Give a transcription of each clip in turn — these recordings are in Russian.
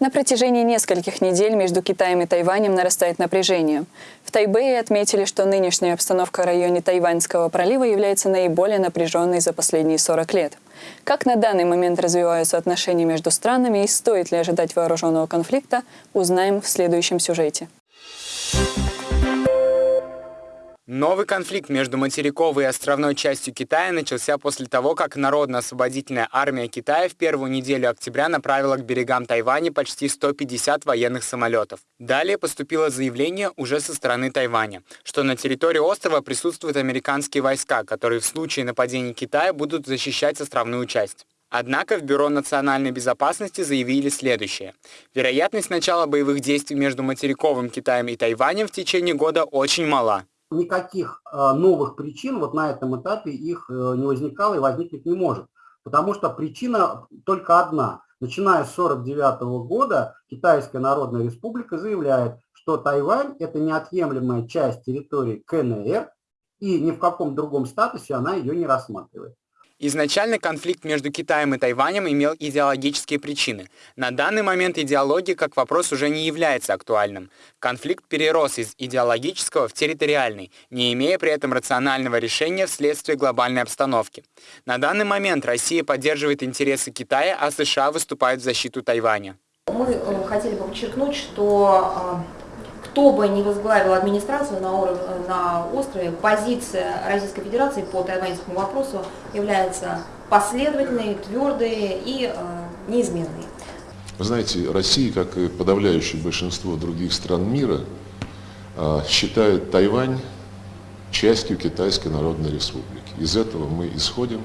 На протяжении нескольких недель между Китаем и Тайванем нарастает напряжение. В Тайбэе отметили, что нынешняя обстановка в районе Тайваньского пролива является наиболее напряженной за последние 40 лет. Как на данный момент развиваются отношения между странами и стоит ли ожидать вооруженного конфликта, узнаем в следующем сюжете. Новый конфликт между материковой и островной частью Китая начался после того, как Народно-освободительная армия Китая в первую неделю октября направила к берегам Тайваня почти 150 военных самолетов. Далее поступило заявление уже со стороны Тайваня, что на территории острова присутствуют американские войска, которые в случае нападения Китая будут защищать островную часть. Однако в Бюро национальной безопасности заявили следующее. Вероятность начала боевых действий между материковым Китаем и Тайванем в течение года очень мала никаких э, новых причин вот на этом этапе их э, не возникало и возникнуть не может. Потому что причина только одна. Начиная с 1949 года Китайская Народная Республика заявляет, что Тайвань – это неотъемлемая часть территории КНР, и ни в каком другом статусе она ее не рассматривает. Изначально конфликт между Китаем и Тайванем имел идеологические причины. На данный момент идеология как вопрос уже не является актуальным. Конфликт перерос из идеологического в территориальный, не имея при этом рационального решения вследствие глобальной обстановки. На данный момент Россия поддерживает интересы Китая, а США выступают в защиту Тайваня. Мы э, хотели бы подчеркнуть, что э, кто бы ни возглавил администрацию на, уровне, на острове, позиция Российской Федерации по тайваньскому вопросу является последовательной, твердой и э, неизменной. Вы знаете, Россия, как и подавляющее большинство других стран мира, э, считает Тайвань частью Китайской Народной Республики. Из этого мы исходим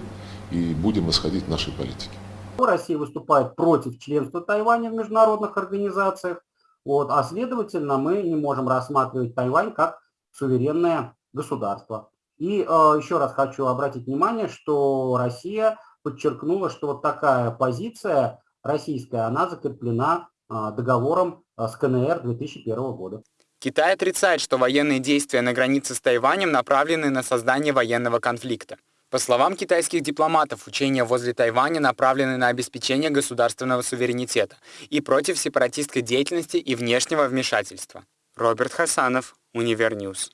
и будем исходить в нашей политике. Россия выступает против членства Тайваня в международных организациях, вот, а следовательно, мы не можем рассматривать Тайвань как суверенное государство. И э, еще раз хочу обратить внимание, что Россия подчеркнула, что вот такая позиция российская, она закреплена э, договором э, с КНР 2001 года. Китай отрицает, что военные действия на границе с Тайванем направлены на создание военного конфликта. По словам китайских дипломатов, учения возле Тайваня направлены на обеспечение государственного суверенитета и против сепаратистской деятельности и внешнего вмешательства. Роберт Хасанов, Univer News.